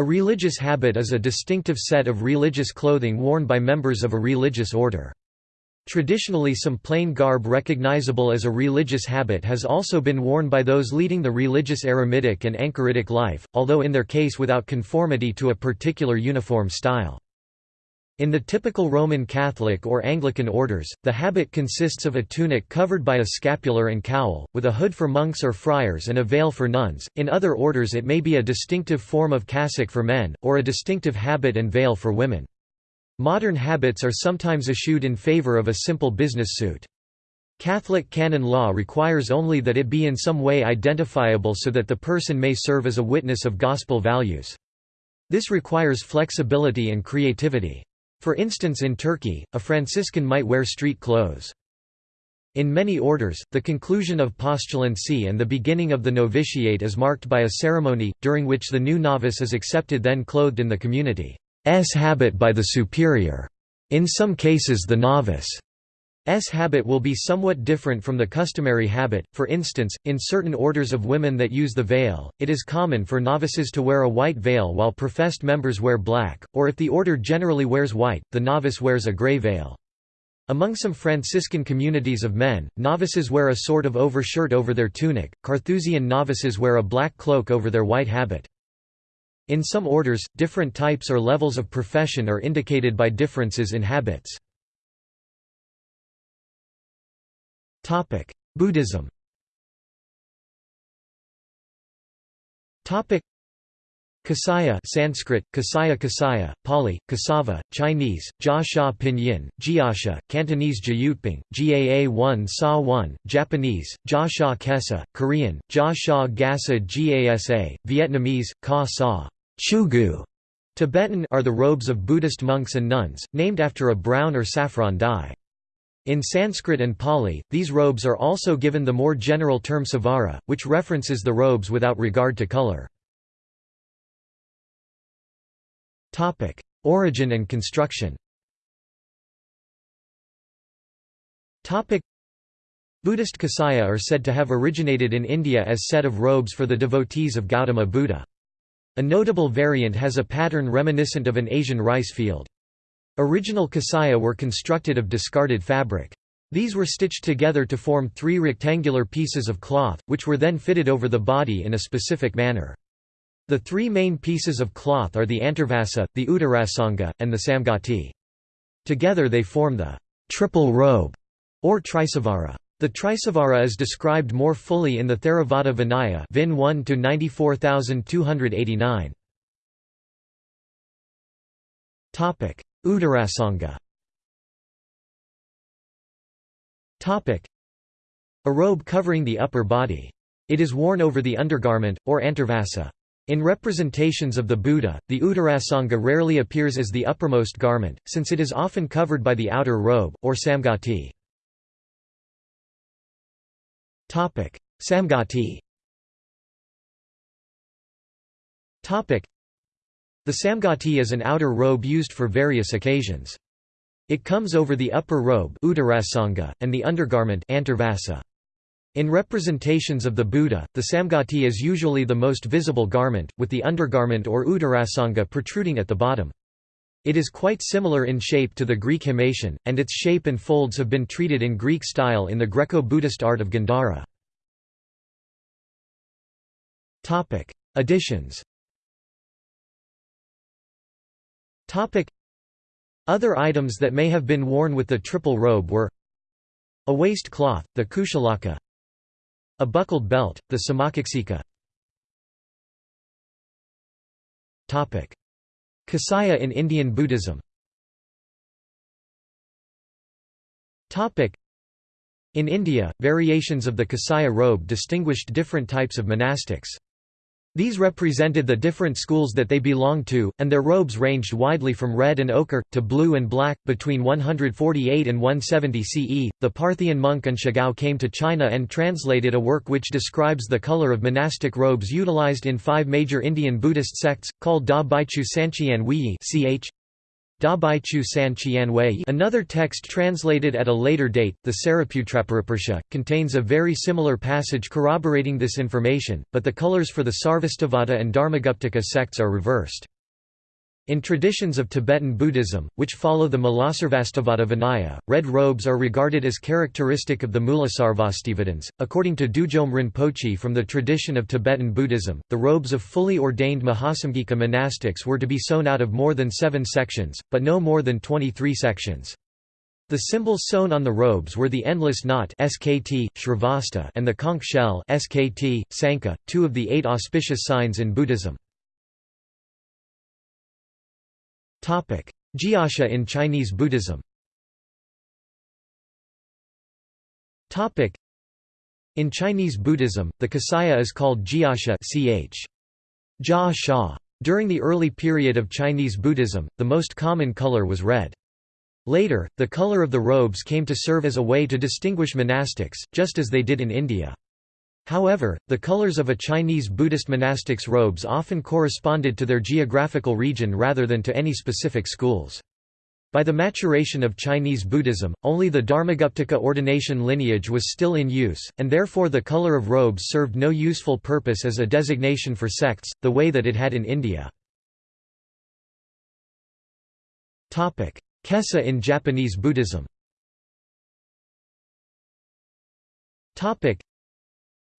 A religious habit is a distinctive set of religious clothing worn by members of a religious order. Traditionally some plain garb recognizable as a religious habit has also been worn by those leading the religious eremitic and anchoritic life, although in their case without conformity to a particular uniform style. In the typical Roman Catholic or Anglican orders, the habit consists of a tunic covered by a scapular and cowl, with a hood for monks or friars and a veil for nuns. In other orders, it may be a distinctive form of cassock for men, or a distinctive habit and veil for women. Modern habits are sometimes eschewed in favor of a simple business suit. Catholic canon law requires only that it be in some way identifiable so that the person may serve as a witness of gospel values. This requires flexibility and creativity. For instance in Turkey, a Franciscan might wear street clothes. In many orders, the conclusion of postulancy and the beginning of the novitiate is marked by a ceremony, during which the new novice is accepted then clothed in the community's habit by the superior. In some cases the novice S habit will be somewhat different from the customary habit, for instance, in certain orders of women that use the veil, it is common for novices to wear a white veil while professed members wear black, or if the order generally wears white, the novice wears a gray veil. Among some Franciscan communities of men, novices wear a sort of overshirt over their tunic, Carthusian novices wear a black cloak over their white habit. In some orders, different types or levels of profession are indicated by differences in habits. Topic: Buddhism. Topic: Kasaya Sanskrit, Kasaya Kasaya, Pali, Kasava, Chinese, Jia Sha Pinyin, Jiasha, Cantonese Jyutping, Gaa 1 Sa 1, Japanese, Jia Sha Kesa, Korean, Jia Sha Gasa Gasa, Vietnamese, Ka Sa Chugu. Tibetan are the robes of Buddhist monks and nuns, named after a brown or saffron dye. In Sanskrit and Pali, these robes are also given the more general term savara, which references the robes without regard to color. Origin and construction Buddhist kasaya are said to have originated in India as set of robes for the devotees of Gautama Buddha. A notable variant has a pattern reminiscent of an Asian rice field. Original kasaya were constructed of discarded fabric. These were stitched together to form three rectangular pieces of cloth, which were then fitted over the body in a specific manner. The three main pieces of cloth are the antarvasa, the uttarasanga, and the samgati. Together they form the triple robe, or trisavara. The trisavara is described more fully in the Theravada Vinaya Vin 1 to 94289. Topic: Uttarasanga A robe covering the upper body. It is worn over the undergarment, or antarvasa. In representations of the Buddha, the Uttarasanga rarely appears as the uppermost garment, since it is often covered by the outer robe, or samgati. Samgati the samgati is an outer robe used for various occasions. It comes over the upper robe and the undergarment In representations of the Buddha, the samgati is usually the most visible garment, with the undergarment or uttarasanga protruding at the bottom. It is quite similar in shape to the Greek himation, and its shape and folds have been treated in Greek style in the Greco-Buddhist art of Gandhara. Additions Other items that may have been worn with the triple robe were a waist cloth, the kushalaka a buckled belt, the samacaxika Kasaya in Indian Buddhism. In India, variations of the Kasaya robe distinguished different types of monastics. These represented the different schools that they belonged to, and their robes ranged widely from red and ochre, to blue and black. Between 148 and 170 CE, the Parthian monk An Shigao came to China and translated a work which describes the color of monastic robes utilized in five major Indian Buddhist sects, called Da Baichu Sanchian Wuyi ch. Chu San Another text translated at a later date, the Saraputraparisha, contains a very similar passage corroborating this information, but the colors for the Sarvastivada and Dharmaguptaka sects are reversed. In traditions of Tibetan Buddhism, which follow the Mulasarvastivada Vinaya, red robes are regarded as characteristic of the Mulasarvastivadins. According to Dudjom Rinpoche from the tradition of Tibetan Buddhism, the robes of fully ordained Mahasamgika monastics were to be sewn out of more than seven sections, but no more than 23 sections. The symbols sewn on the robes were the endless knot SKT, Shrivatsa and the conch shell SKT, Sanka, two of the eight auspicious signs in Buddhism. Gyasha in Chinese Buddhism In Chinese Buddhism, the kasaya is called Gyasha ch. Jia Sha. During the early period of Chinese Buddhism, the most common color was red. Later, the color of the robes came to serve as a way to distinguish monastics, just as they did in India. However, the colors of a Chinese Buddhist monastic's robes often corresponded to their geographical region rather than to any specific schools. By the maturation of Chinese Buddhism, only the Dharmaguptaka ordination lineage was still in use, and therefore the color of robes served no useful purpose as a designation for sects, the way that it had in India. Kesa in Japanese Buddhism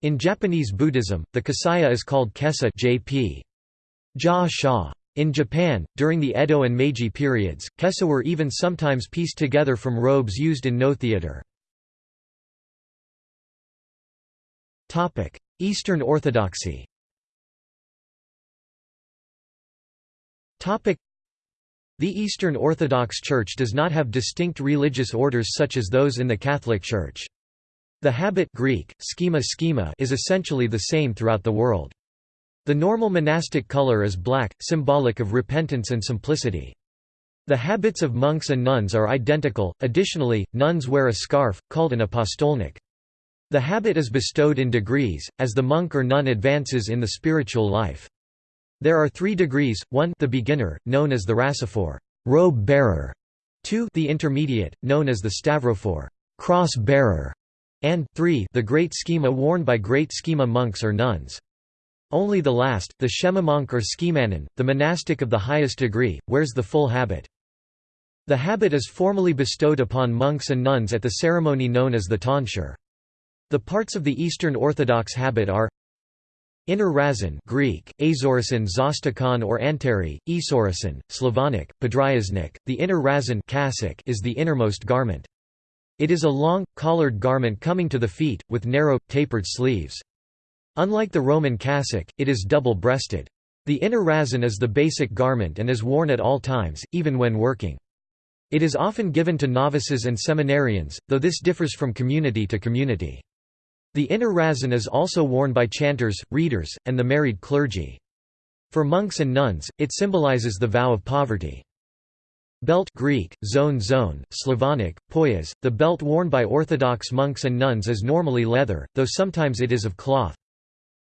in Japanese Buddhism, the kasaya is called kesa jp. Ja sha. In Japan, during the Edo and Meiji periods, kesa were even sometimes pieced together from robes used in Noh theatre. Eastern Orthodoxy The Eastern Orthodox Church does not have distinct religious orders such as those in the Catholic Church. The habit Greek, schema schema is essentially the same throughout the world. The normal monastic color is black, symbolic of repentance and simplicity. The habits of monks and nuns are identical, additionally, nuns wear a scarf, called an apostolnik. The habit is bestowed in degrees, as the monk or nun advances in the spiritual life. There are three degrees, 1 the beginner, known as the rassophore robe bearer", 2 the intermediate, known as the stavrophore cross bearer", and 3 the great schema worn by great schema monks or nuns. Only the last, the monk or schemanon, the monastic of the highest degree, wears the full habit. The habit is formally bestowed upon monks and nuns at the ceremony known as the tonsure. The parts of the Eastern Orthodox habit are Inner razon Greek, azorison zostakon or anteri, esorison, Slavonic, podryaznik, the inner razon is the innermost garment. It is a long, collared garment coming to the feet, with narrow, tapered sleeves. Unlike the Roman cassock, it is double-breasted. The inner razon is the basic garment and is worn at all times, even when working. It is often given to novices and seminarians, though this differs from community to community. The inner razon is also worn by chanters, readers, and the married clergy. For monks and nuns, it symbolizes the vow of poverty. Belt Greek, zone zone, Slavonic, poyas, the belt worn by Orthodox monks and nuns is normally leather, though sometimes it is of cloth.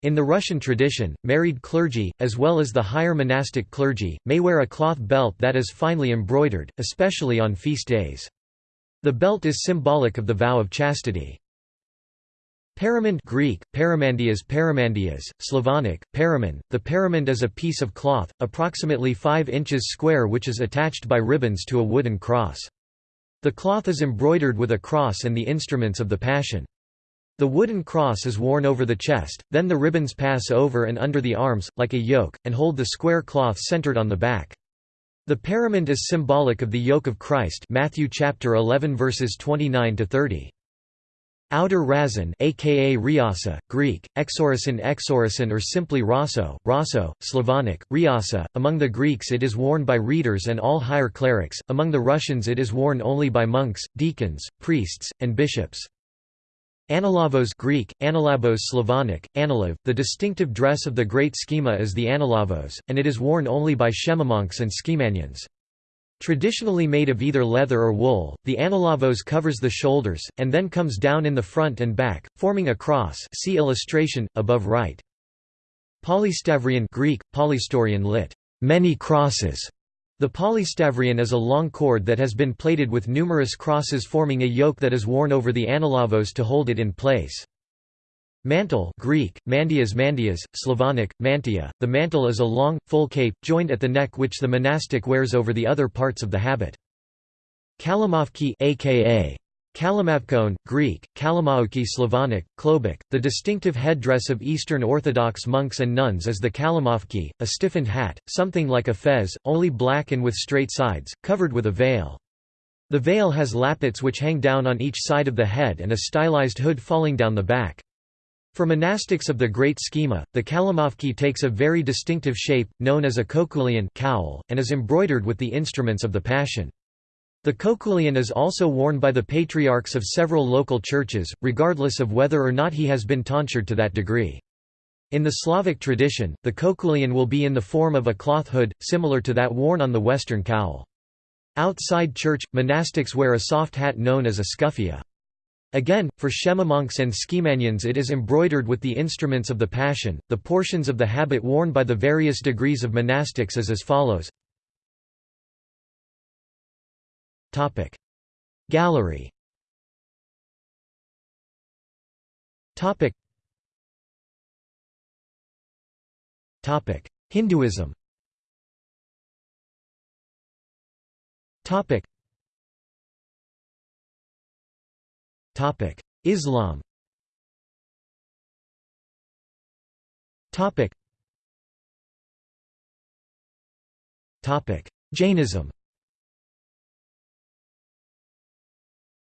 In the Russian tradition, married clergy, as well as the higher monastic clergy, may wear a cloth belt that is finely embroidered, especially on feast days. The belt is symbolic of the vow of chastity. Paramand Greek, paramandias paramandias, Slavonic, paramand. The paramand is a piece of cloth, approximately 5 inches square which is attached by ribbons to a wooden cross. The cloth is embroidered with a cross and the instruments of the Passion. The wooden cross is worn over the chest, then the ribbons pass over and under the arms, like a yoke, and hold the square cloth centered on the back. The paramand is symbolic of the yoke of Christ Matthew chapter 11 verses 29 to 30. Outer razon aka riasa, Greek, exorison exorison or simply raso, raso, Slavonic, riasa. Among the Greeks it is worn by readers and all higher clerics, among the Russians it is worn only by monks, deacons, priests, and bishops. Analavos Greek, analabos Slavonic, analav, the distinctive dress of the great schema is the analavos, and it is worn only by schemamonks and schemanians. Traditionally made of either leather or wool, the analavos covers the shoulders, and then comes down in the front and back, forming a cross see illustration, above right. Polystavrion Greek, polystorion lit. Many crosses, The polystavrion is a long cord that has been plaited with numerous crosses forming a yoke that is worn over the analavos to hold it in place. Mantle Greek, mandias mandias, Slavonic, mantia. The mantle is a long, full cape, joined at the neck which the monastic wears over the other parts of the habit. Kalamovki aka Kalimavkon, Greek, Kalimaoki Slavonic, Klobuk, the distinctive headdress of Eastern Orthodox monks and nuns is the kalimovki, a stiffened hat, something like a fez, only black and with straight sides, covered with a veil. The veil has lappets which hang down on each side of the head and a stylized hood falling down the back. For monastics of the Great Schema, the kalimovki takes a very distinctive shape, known as a koukoulion cowl, and is embroidered with the instruments of the Passion. The koukoulion is also worn by the patriarchs of several local churches, regardless of whether or not he has been tonsured to that degree. In the Slavic tradition, the koukoulion will be in the form of a cloth hood, similar to that worn on the Western cowl. Outside church, monastics wear a soft hat known as a scuffia. Again, for Shema monks and schemanians it is embroidered with the instruments of the Passion. The portions of the habit worn by the various degrees of monastics is as follows. Topic. Gallery. Topic. Topic. Hinduism. Topic Islam Jainism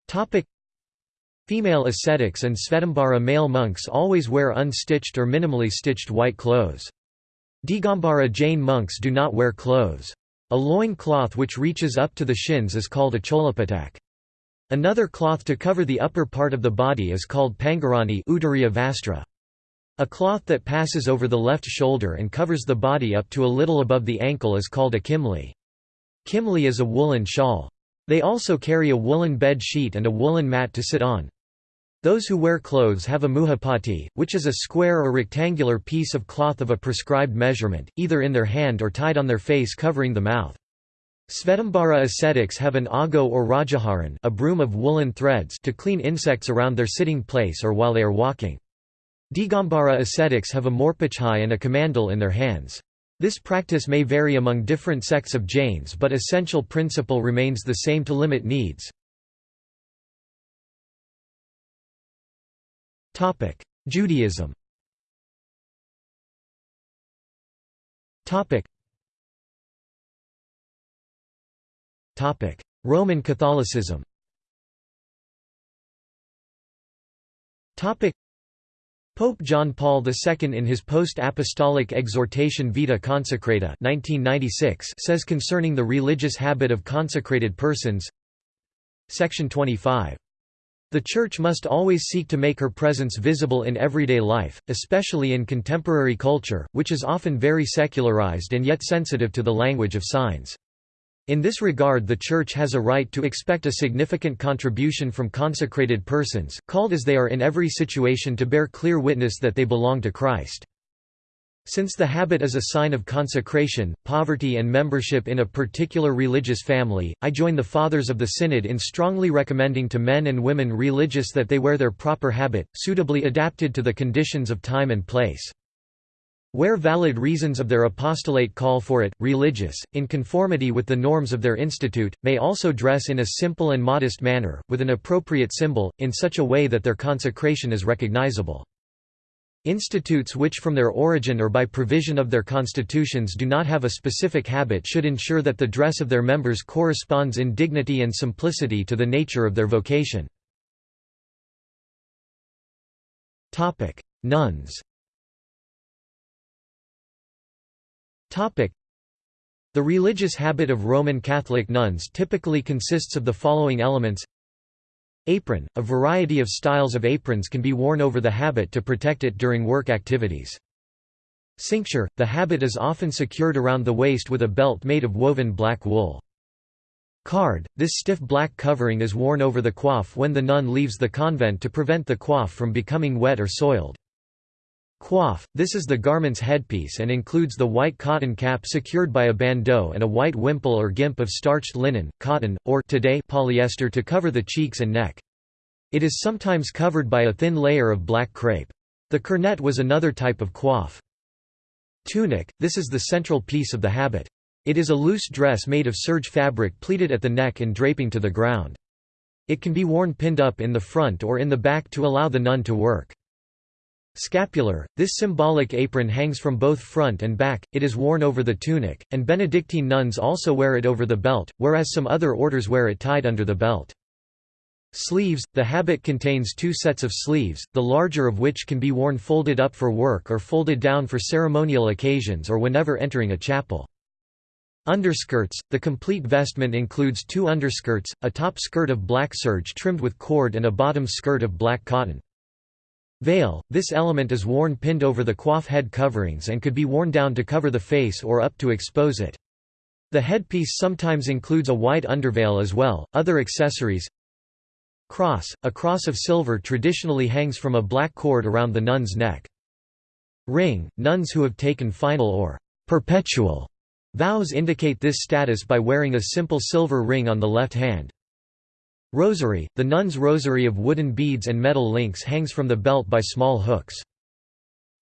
Topic Female ascetics and Svetambara male monks always wear unstitched or minimally stitched white clothes. Digambara Jain monks do not wear clothes. A loin cloth which reaches up to the shins is called a cholapatak. Another cloth to cover the upper part of the body is called pangarani vastra. A cloth that passes over the left shoulder and covers the body up to a little above the ankle is called a kimli. Kimli is a woolen shawl. They also carry a woolen bed sheet and a woolen mat to sit on. Those who wear clothes have a muhapati, which is a square or rectangular piece of cloth of a prescribed measurement, either in their hand or tied on their face covering the mouth. Svetambara ascetics have an ago or rajaharan a broom of woolen threads to clean insects around their sitting place or while they are walking. Digambara ascetics have a morpachai and a kamandal in their hands. This practice may vary among different sects of Jains but essential principle remains the same to limit needs. Judaism Roman Catholicism Pope John Paul II in his post-apostolic exhortation Vita Consecrata 1996 says concerning the religious habit of consecrated persons Section 25. The Church must always seek to make her presence visible in everyday life, especially in contemporary culture, which is often very secularized and yet sensitive to the language of signs. In this regard the Church has a right to expect a significant contribution from consecrated persons, called as they are in every situation to bear clear witness that they belong to Christ. Since the habit is a sign of consecration, poverty and membership in a particular religious family, I join the Fathers of the Synod in strongly recommending to men and women religious that they wear their proper habit, suitably adapted to the conditions of time and place. Where valid reasons of their apostolate call for it, religious, in conformity with the norms of their institute, may also dress in a simple and modest manner, with an appropriate symbol, in such a way that their consecration is recognizable. Institutes which from their origin or by provision of their constitutions do not have a specific habit should ensure that the dress of their members corresponds in dignity and simplicity to the nature of their vocation. Nuns The religious habit of Roman Catholic nuns typically consists of the following elements Apron – A variety of styles of aprons can be worn over the habit to protect it during work activities. Cincture – The habit is often secured around the waist with a belt made of woven black wool. Card – This stiff black covering is worn over the coif when the nun leaves the convent to prevent the coif from becoming wet or soiled. Coif – This is the garment's headpiece and includes the white cotton cap secured by a bandeau and a white wimple or gimp of starched linen, cotton, or today polyester to cover the cheeks and neck. It is sometimes covered by a thin layer of black crepe. The cornet was another type of coif. Tunic – This is the central piece of the habit. It is a loose dress made of serge fabric pleated at the neck and draping to the ground. It can be worn pinned up in the front or in the back to allow the nun to work. Scapular, this symbolic apron hangs from both front and back, it is worn over the tunic, and Benedictine nuns also wear it over the belt, whereas some other orders wear it tied under the belt. Sleeves – The habit contains two sets of sleeves, the larger of which can be worn folded up for work or folded down for ceremonial occasions or whenever entering a chapel. Underskirts – The complete vestment includes two underskirts, a top skirt of black serge trimmed with cord and a bottom skirt of black cotton. Veil – This element is worn pinned over the coif head coverings and could be worn down to cover the face or up to expose it. The headpiece sometimes includes a white underveil as well. Other accessories Cross – A cross of silver traditionally hangs from a black cord around the nun's neck. Ring – Nuns who have taken final or perpetual vows indicate this status by wearing a simple silver ring on the left hand. Rosary – The nun's rosary of wooden beads and metal links hangs from the belt by small hooks.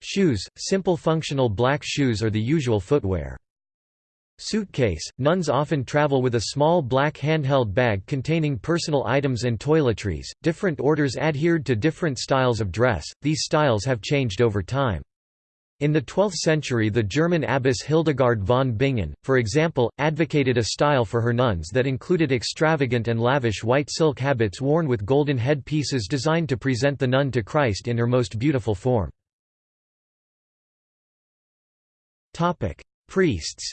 Shoes – Simple functional black shoes are the usual footwear. Suitcase – Nuns often travel with a small black handheld bag containing personal items and toiletries. Different orders adhered to different styles of dress, these styles have changed over time. In the 12th century the German abbess Hildegard von Bingen, for example, advocated a style for her nuns that included extravagant and lavish white silk habits worn with golden headpieces designed to present the nun to Christ in her most beautiful form. Priests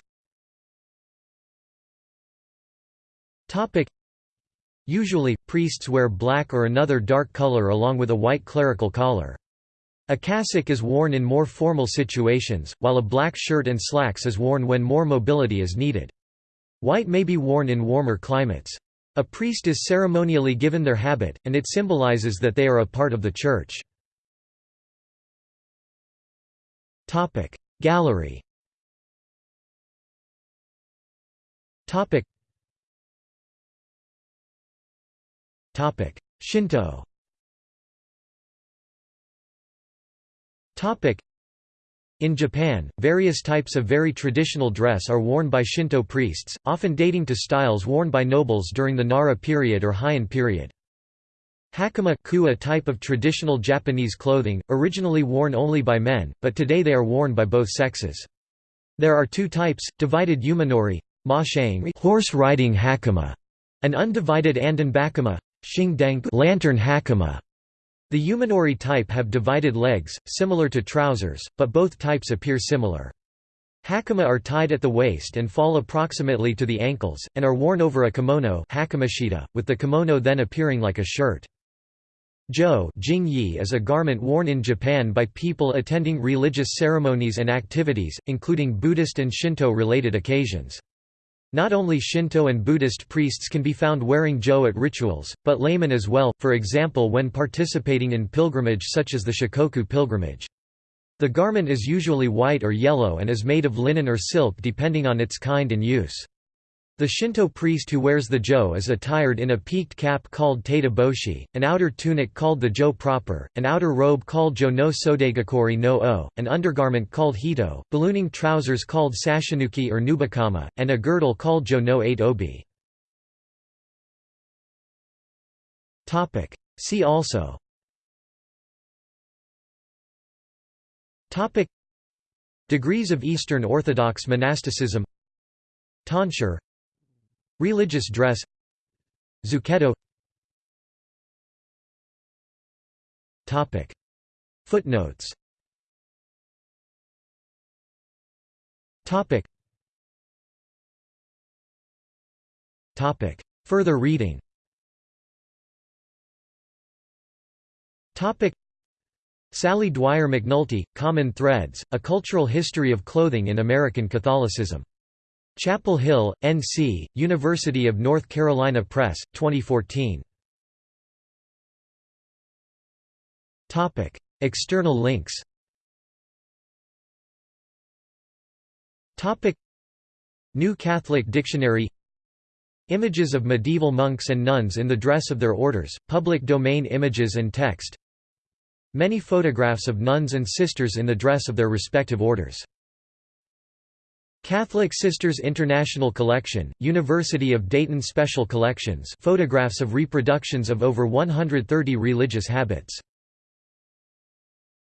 Usually, priests wear black or another dark color along with a white clerical collar. A cassock is worn in more formal situations, while a black shirt and slacks is worn when more mobility is needed. White may be worn in warmer climates. A priest is ceremonially given their habit, and it symbolizes that they are a part of the church. Gallery Shinto In Japan, various types of very traditional dress are worn by Shinto priests, often dating to styles worn by nobles during the Nara period or Heian period. Hakama a type of traditional Japanese clothing, originally worn only by men, but today they are worn by both sexes. There are two types, divided yumanori horse riding hakama, and undivided andanbakama lantern hakama. The yumanori type have divided legs, similar to trousers, but both types appear similar. Hakama are tied at the waist and fall approximately to the ankles, and are worn over a kimono with the kimono then appearing like a shirt. Jo is a garment worn in Japan by people attending religious ceremonies and activities, including Buddhist and Shinto-related occasions. Not only Shinto and Buddhist priests can be found wearing jo at rituals, but laymen as well, for example when participating in pilgrimage such as the Shikoku pilgrimage. The garment is usually white or yellow and is made of linen or silk depending on its kind and use. The Shinto priest who wears the jo is attired in a peaked cap called taita boshi, an outer tunic called the jo proper, an outer robe called jo no sodegakori no o, an undergarment called hito, ballooning trousers called sashinuki or nubakama, and a girdle called jo no 8 obi. See also. Degrees of Eastern Orthodox monasticism. Tonsure Religious dress. Zucchetto. Footnotes. Further reading. Sally Dwyer McNulty, Common Threads, A Cultural History of Clothing in American Catholicism. Chapel Hill, N.C., University of North Carolina Press, 2014. External links New Catholic Dictionary Images of medieval monks and nuns in the dress of their orders, public domain images and text Many photographs of nuns and sisters in the dress of their respective orders Catholic Sisters International Collection, University of Dayton Special Collections photographs of reproductions of over 130 religious habits